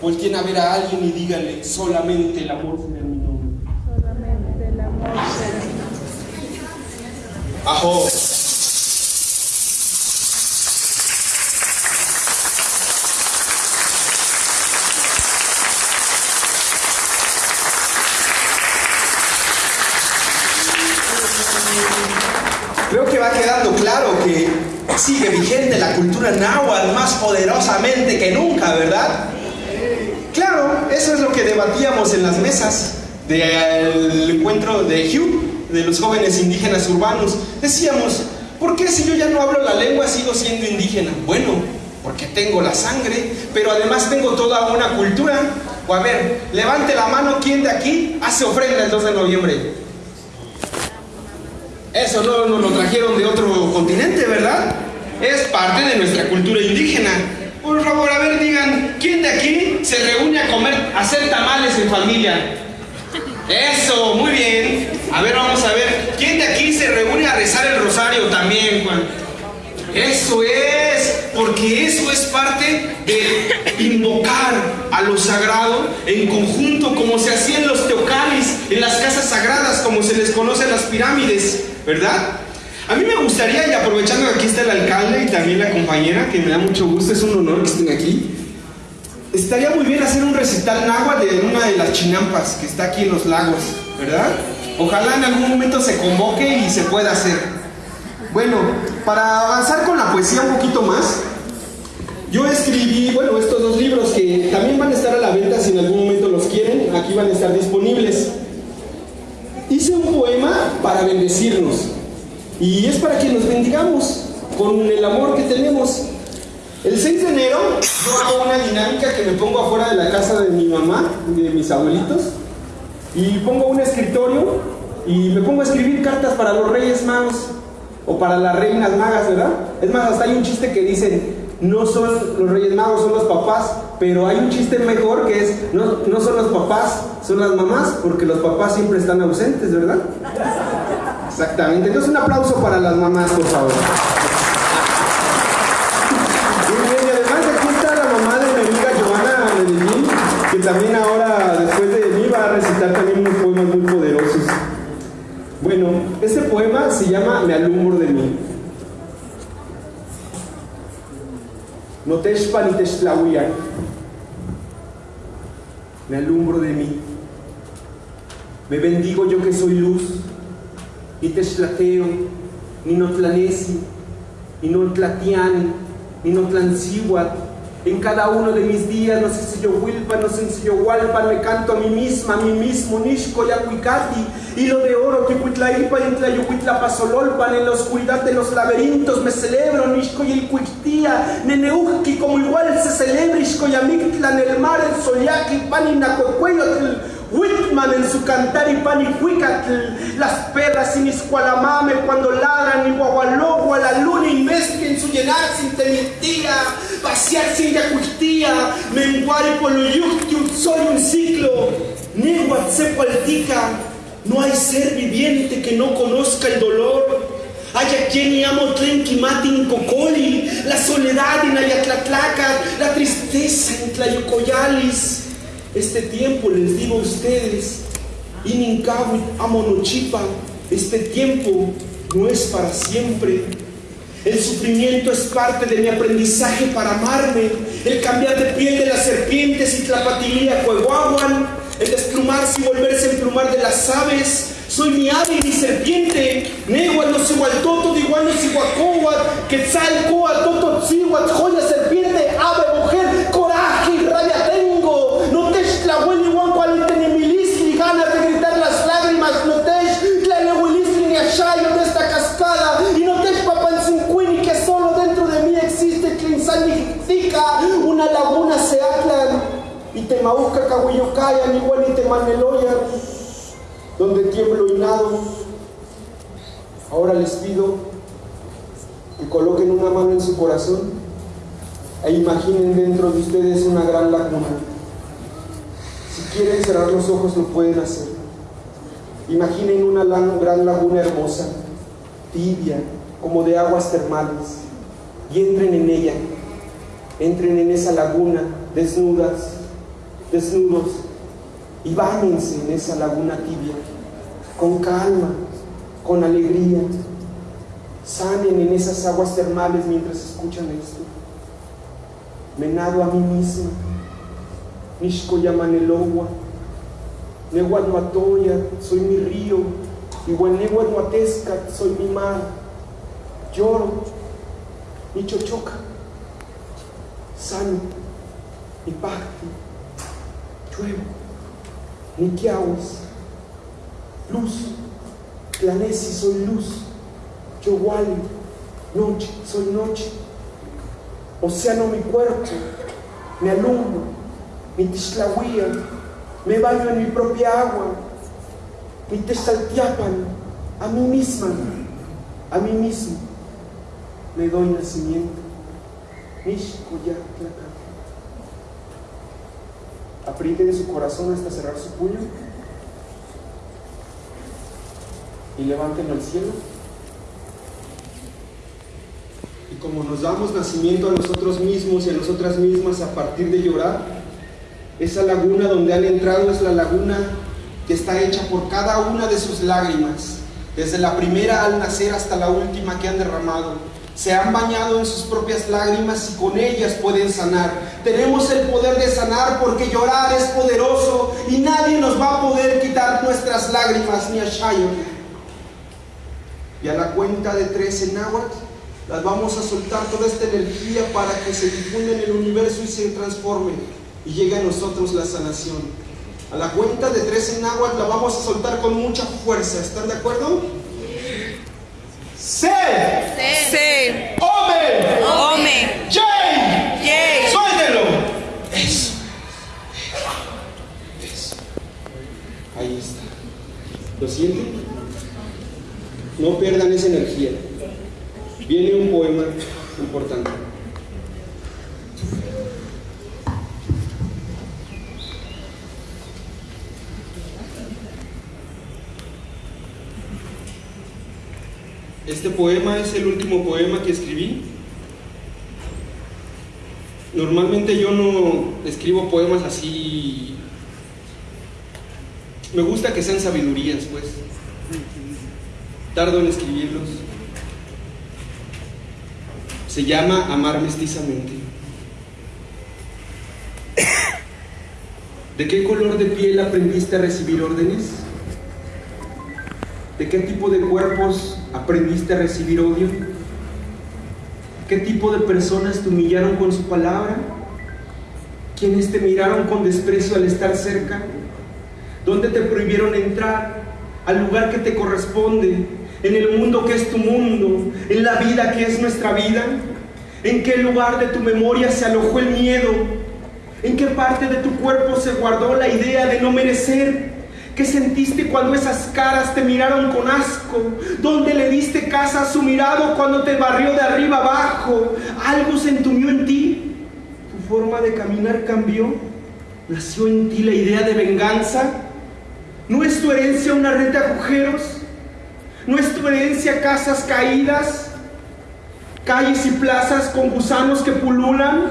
Volteen a ver a alguien y díganle, solamente el amor será en mi nombre. Solamente el amor será. Ajo. Creo que va quedando claro que sigue vigente la cultura náhuatl más poderosamente que nunca, ¿verdad? Claro, eso es lo que debatíamos en las mesas del encuentro de Hugh, de los jóvenes indígenas urbanos. Decíamos, ¿por qué si yo ya no hablo la lengua sigo siendo indígena? Bueno, porque tengo la sangre, pero además tengo toda una cultura. O a ver, levante la mano, ¿quién de aquí hace ofrenda el 2 de noviembre? Eso no nos lo trajeron de otro continente, ¿verdad? Es parte de nuestra cultura indígena. Por favor, a ver, digan, ¿quién de aquí se reúne a comer, a hacer tamales en familia? Eso, muy bien. A ver, vamos a ver, ¿quién de aquí se reúne a rezar el rosario también, Juan? Eso es, porque eso es parte de invocar a lo sagrado en conjunto, como se hacía en los teocalis, en las casas sagradas, como se les conoce en las pirámides, ¿verdad? A mí me gustaría, y aprovechando que aquí está el alcalde y también la compañera, que me da mucho gusto, es un honor que estén aquí, estaría muy bien hacer un recital náhuatl de una de las chinampas que está aquí en los lagos, ¿verdad? Ojalá en algún momento se convoque y se pueda hacer. Bueno, para avanzar con la poesía un poquito más, yo escribí, bueno, estos dos libros que también van a estar a la venta si en algún momento los quieren, aquí van a estar disponibles. Hice un poema para bendecirnos y es para que nos bendigamos con el amor que tenemos. El 6 de enero yo hago una dinámica que me pongo afuera de la casa de mi mamá, de mis abuelitos, y pongo un escritorio y me pongo a escribir cartas para los reyes magos o para las reinas magas, ¿verdad? Es más, hasta hay un chiste que dicen, no son los reyes magos, son los papás, pero hay un chiste mejor que es, no, no son los papás, son las mamás, porque los papás siempre están ausentes, ¿verdad? Exactamente. Entonces un aplauso para las mamás, por favor. Se llama Me alumbro de mí. Noteshpa ni Teshtlahuian. Me alumbro de mí. Me bendigo yo que soy luz. Ni Teshtlateo, ni Notlanesi, ni Notlatiani, ni Notlancihuat. En cada uno de mis días, no sé si yo Wilpa, no sé si yo Hualpa, me canto a mí misma, a mí mismo, Nishko, Yacuicati, hilo de oro, Ticuitlaipa, y Tlayucuitla Pasololpan, en la oscuridad de los laberintos me celebro, Nishko y el Cuictía, Neneuki, como igual se celebra, Ishko Yamictla, en el mar, el Soyaki, Paninacuecueyotl, Whitman en su cantar y panicuicatl, las perras sin iscualamame cuando ladran y guagualogua la luna inmestre en su llenar sin temitía, pasear sin yacuistía, menguar y poloyucti soy un ciclo, neguat sepualtica, no hay ser viviente que no conozca el dolor. Hay a quien llamo Tlenquimatin Cocoli, la soledad en Ayatlatlaca, la tristeza en Tlayocoyalis. Este tiempo les digo a ustedes, Inincawit Amonochipa, este tiempo no es para siempre. El sufrimiento es parte de mi aprendizaje para amarme, el cambiar de piel de las serpientes y tlapatilía cueguaguan, el desplumarse y volverse a emplumar de las aves. Soy mi ave y mi serpiente, Nehual no toto, igual no sihuacohuat, quetzal, coa, toto, joya, serpiente, temauca, cahuillocaya, ni igual ni temaneloya donde tiemblo y nado. Ahora les pido que coloquen una mano en su corazón e imaginen dentro de ustedes una gran laguna. Si quieren cerrar los ojos lo pueden hacer. Imaginen una gran laguna hermosa, tibia, como de aguas termales, y entren en ella. Entren en esa laguna desnudas, desnudos, y báñense en esa laguna tibia, con calma, con alegría. Sanen en esas aguas termales mientras escuchan esto. Me nado a mí misma. Nishko Yamanelogua. Nehuanuatoya, soy mi río. Igual Nehuanuatesca, soy mi mar. Lloro. Mi chochoca. Sano. Mi pacti. Lluevo. Niquiahuas, luz, Planesi, soy luz, Yowali, noche, soy noche, océano mi cuerpo, me alumbro, mi tishlahuía, me baño en mi propia agua, mi testaltiapan, a mí misma, a mí mismo, me doy nacimiento, Nishkoyatlaka. Aprieten su corazón hasta cerrar su puño y levántenlo al cielo. Y como nos damos nacimiento a nosotros mismos y a nosotras mismas a partir de llorar, esa laguna donde han entrado es la laguna que está hecha por cada una de sus lágrimas, desde la primera al nacer hasta la última que han derramado. se han bañado en sus propias lágrimas y con ellas pueden sanar. Tenemos el poder de sanar porque llorar es poderoso y nadie nos va a poder quitar nuestras lágrimas ni a Shayon. Y a la cuenta de tres en náhuatl, las vamos a soltar toda esta energía para que se difunda en el universo y se transforme y llegue a nosotros la sanación. A la cuenta de tres en náhuatl la vamos a soltar con mucha fuerza. ¿Están de acuerdo? Se, Se. Ome, Ome. Jay, Yay. suéltelo. Eso. Eso. Ahí está. ¿Lo sienten? No pierdan esa energía. Viene un poema importante. Este poema es el último poema que escribí. Normalmente yo no escribo poemas así. Me gusta que sean sabidurías, pues. Tardo en escribirlos. Se llama Amar mestizamente. ¿De qué color de piel aprendiste a recibir órdenes? ¿De qué tipo de cuerpos aprendiste a recibir odio? ¿Qué tipo de personas te humillaron con su palabra? ¿Quiénes te miraron con desprecio al estar cerca? ¿Dónde te prohibieron entrar? Al lugar que te corresponde, en el mundo que es tu mundo, en la vida que es nuestra vida. ¿En qué lugar de tu memoria se alojó el miedo? ¿En qué parte de tu cuerpo se guardó la idea de no merecer? ¿Qué sentiste cuando esas caras te miraron con asco? ¿Dónde le diste casa a su mirado cuando te barrió de arriba abajo? ¿Algo se entumió en ti? ¿Tu forma de caminar cambió? ¿Nació en ti la idea de venganza? ¿No es tu herencia una red de agujeros? ¿No es tu herencia casas caídas? ¿Calles y plazas con gusanos que pululan?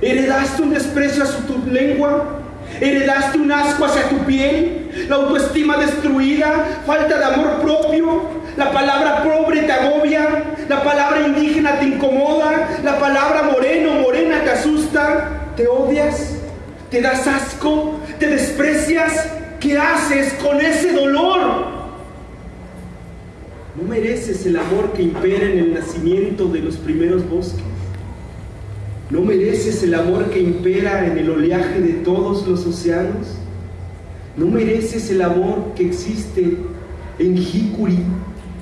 ¿Heredaste un desprecio hacia tu lengua? ¿Heredaste un asco hacia tu piel? ¿La autoestima destruida? ¿Falta de amor propio? ¿La palabra pobre te agobia? ¿La palabra indígena te incomoda? ¿La palabra moreno, morena te asusta? ¿Te odias? ¿Te das asco? ¿Te desprecias? ¿Qué haces con ese dolor? No mereces el amor que impera en el nacimiento de los primeros bosques. ¿No mereces el amor que impera en el oleaje de todos los océanos? ¿No mereces el amor que existe en Jicuri,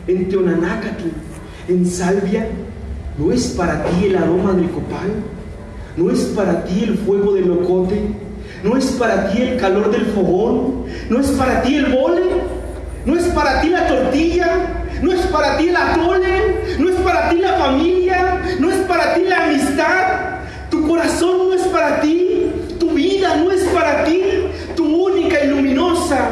en Teonanácatl, en Salvia? ¿No es para ti el aroma del copal? ¿No es para ti el fuego del locote? ¿No es para ti el calor del fogón? ¿No es para ti el mole? ¿No es para ti la tortilla? ¿No es para ti el atole? ¿No es para ti la familia? ¿No es para ti la amistad? Tu corazón no es para ti, tu vida no es para ti, tu única y luminosa,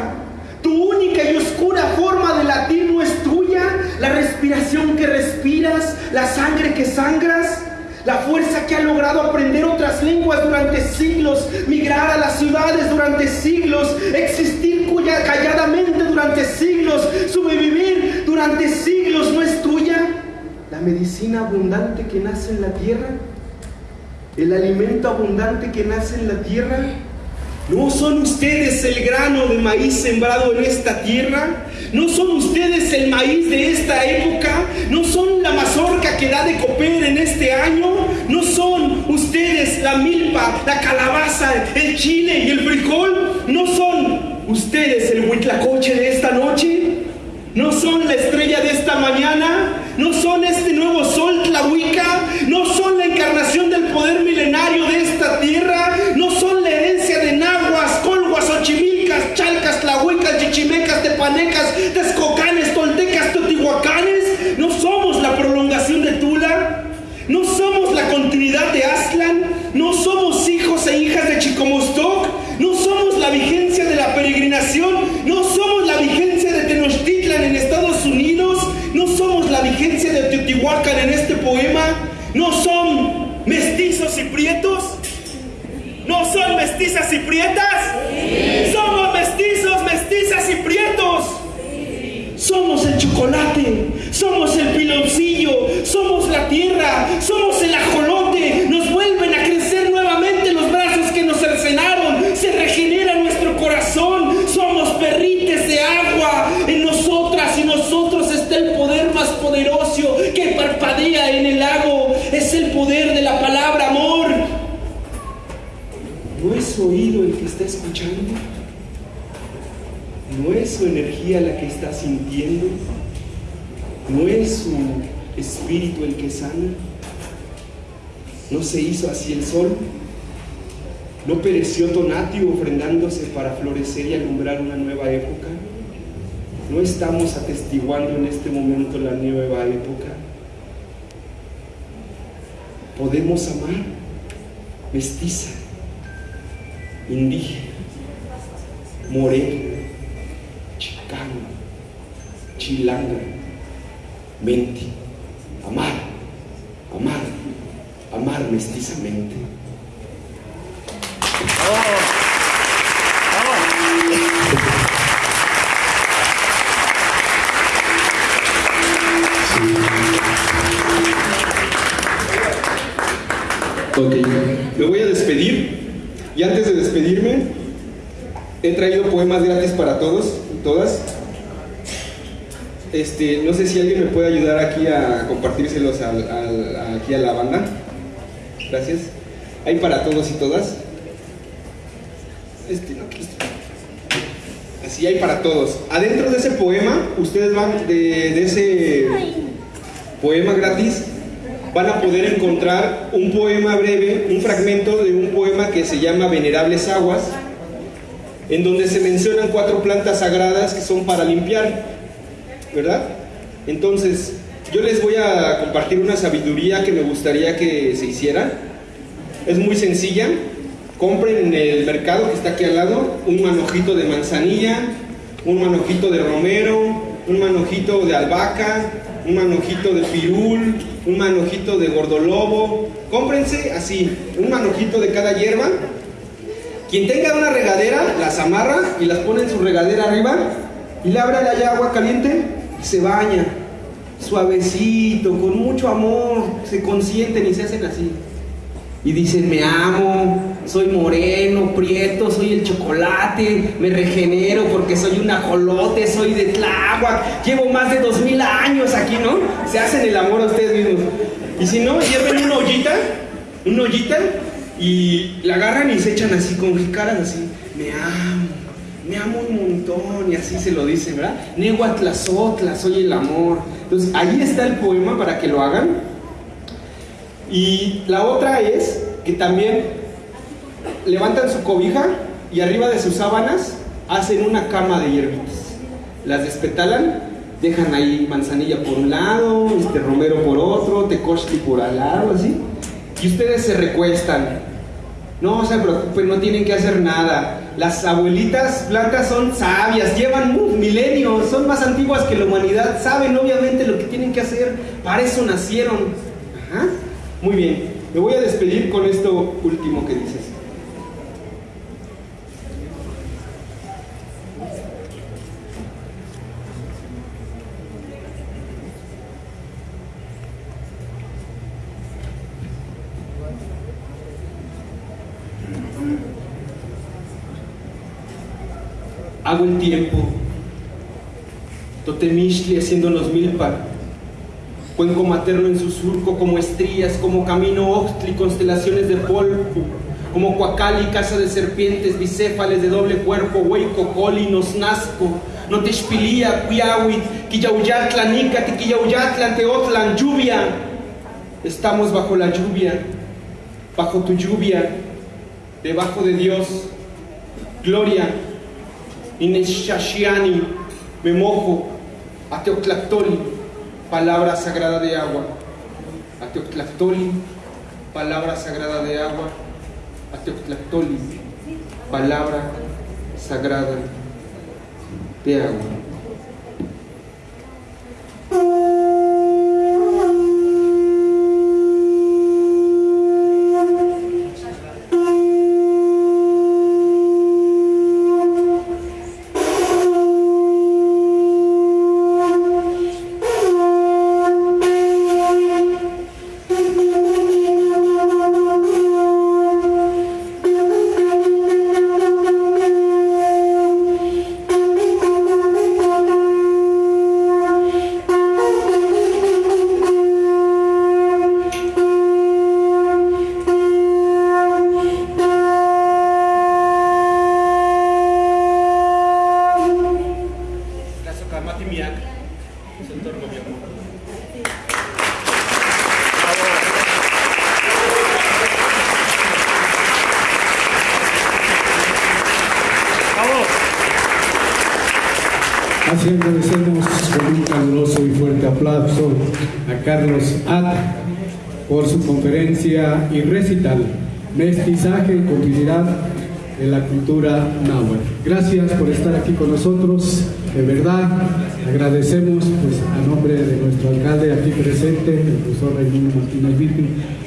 tu única y oscura forma de latir no es tuya, la respiración que respiras, la sangre que sangras, la fuerza que ha logrado aprender otras lenguas durante siglos, migrar a las ciudades durante siglos, existir calladamente durante siglos, sobrevivir durante siglos no es tuya, la medicina abundante que nace en la tierra el alimento abundante que nace en la tierra? ¿No son ustedes el grano de maíz sembrado en esta tierra? ¿No son ustedes el maíz de esta época? ¿No son la mazorca que da de comer en este año? ¿No son ustedes la milpa, la calabaza, el chile y el frijol? ¿No son ustedes el huitlacoche de esta noche? ¿No son la estrella de esta mañana? ¿No son este nuevo sol Tlahuica? ¿No son la encarnación del poder milenario de esta tierra? Chalcas, tlahuicas, chichimecas, tepanecas, texcocanes, toltecas, teotihuacanes? ¿No somos la prolongación de Tula? ¿No somos la continuidad de Aztlán? ¿No somos hijos e hijas de Chicomostoc? ¿No somos la vigencia de la peregrinación? ¿No somos la vigencia de Tenochtitlan en Estados Unidos? ¿No somos la vigencia de Teotihuacán en este poema? ¿No son mestizos y prietos? ¿No son mestizas y prietas? Somos mestizos, mestizas y prietos. Somos el chocolate, somos el piloncillo, somos la vida. Somos el ajolote. Nos vuelven a crecer nuevamente los brazos que nos cercenaron. Se regenera nuestro corazón. Somos perrites de agua. En nosotras y nosotros está el poder más poderoso que parpadea en el lago. Es el poder de la palabra amor. No es su oído el que está escuchando. No es su energía la que está sintiendo. No es su espíritu el que sana. No se hizo así el sol. No pereció Tonatio ofrendándose para florecer y alumbrar una nueva época. No estamos atestiguando en este momento la nueva época. Podemos amar mestiza, indígena, morena, chicana, chilanga, mente, despedirme he traído poemas gratis para todos y todas. Este, no sé si alguien me puede ayudar aquí a compartírselos al- al- aquí a la banda. Gracias. Hay para todos y todas. Este. Así hay para todos. Adentro de ese poema, ustedes van de ese poema gratis, van a poder encontrar un poema breve, un fragmento de un poema que se llama Venerables Aguas, en donde se mencionan cuatro plantas sagradas que son para limpiar, ¿verdad? Entonces, yo les voy a compartir una sabiduría que me gustaría que se hiciera. Es muy sencilla. Compren en el mercado que está aquí al lado un manojito de manzanilla, un manojito de romero, un manojito de albahaca, un manojito de pirul, un manojito de gordolobo. Cómprense así, un manojito de cada hierba. Quien tenga una regadera, las amarra y las pone en su regadera arriba y le abre allá agua caliente se baña. Suavecito, con mucho amor, se consienten y se hacen así. Y dicen, me amo, soy moreno, prieto, soy el chocolate, me regenero porque soy un ajolote, soy de Tláhuac, llevo más de dos mil años aquí, ¿no? Se hacen el amor a ustedes mismos. Y si no, hierven una ollita, una ollita, y la agarran y se echan así, con caras así, me amo, me amo un montón, y así se lo dicen, ¿verdad? Nehuatlazotla, soy el amor. Entonces, ahí está el poema para que lo hagan. Y la otra es que también levantan su cobija y arriba de sus sábanas hacen una cama de hierbitas. Las despetalan, dejan ahí manzanilla por un lado, este romero por otro, tecochtli por al lado, así. Y ustedes se recuestan. No se preocupen, no tienen que hacer nada. Las abuelitas blancas son sabias, llevan milenios, son más antiguas que la humanidad, saben obviamente lo que tienen que hacer, para eso nacieron. Ajá. Muy bien, me voy a despedir con esto último que dices. Hago el tiempo, Totemishli haciéndonos milpa, cuenco materno en su surco como estrías, como camino oxtli, constelaciones de polvo, como cuacali, casa de serpientes, bicéfales de doble cuerpo, hueco, coli, nosnasco, notexpilía, cuiawit, quillauyautlan, nicati, quillauyautlan, teotlan, lluvia. Estamos bajo la lluvia, bajo tu lluvia, debajo de Dios, gloria, Ineshashiani, me mojo, Ateoctlactoli, palabra sagrada de agua. Ateoctlactoli, palabra sagrada de agua. Ateoctlactoli, palabra sagrada de agua. Y recital, Mestizaje y Continuidad de la Cultura Náhuatl. Gracias por estar aquí con nosotros, de verdad, agradecemos pues, a nombre de nuestro alcalde aquí presente, el profesor Raimundo Martínez Vitti,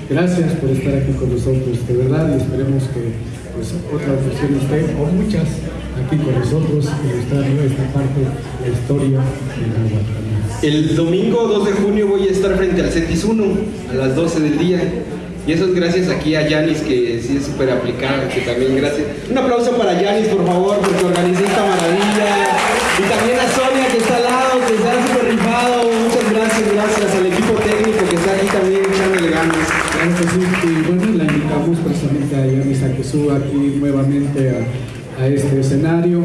gracias por estar aquí con nosotros, de verdad, y esperemos que pues, otra ocasión esté, o muchas, aquí con nosotros, ilustrando esta parte de la historia de Náhuatl. El domingo 2 de junio voy a estar frente al CETIS 1 a las 12 del día. Y eso es gracias aquí a Yanis, que sí es súper aplicada, que también gracias. Un aplauso para Yanis, por favor, porque organizó esta maravilla. Y también a Sonia, que está al lado, que ha súper rifado. Muchas gracias, gracias al equipo técnico que está aquí también echándole ganas. Sí, y bueno, la invitamos precisamente a Yanis a que suba aquí nuevamente a, a este escenario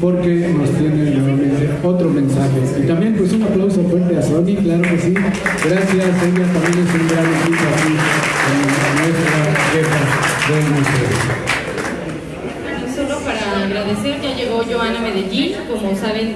porque nos tiene nuevamente otro mensaje. Y también pues un aplauso fuerte a Sony, claro que sí. Gracias, ella también es un gran equipo aquí del museo. Solo para agradecer, ya llegó Joana Medellín, como saben.